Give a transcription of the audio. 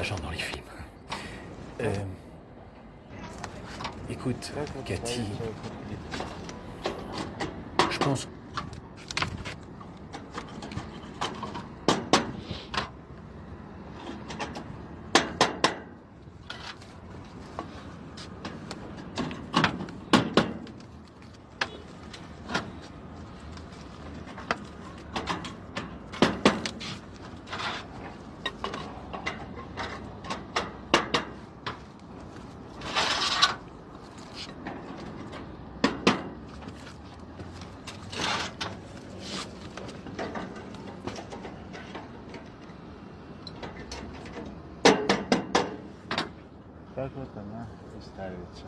dans les films. Euh, écoute, Cathy, je pense Как вот она и ставится.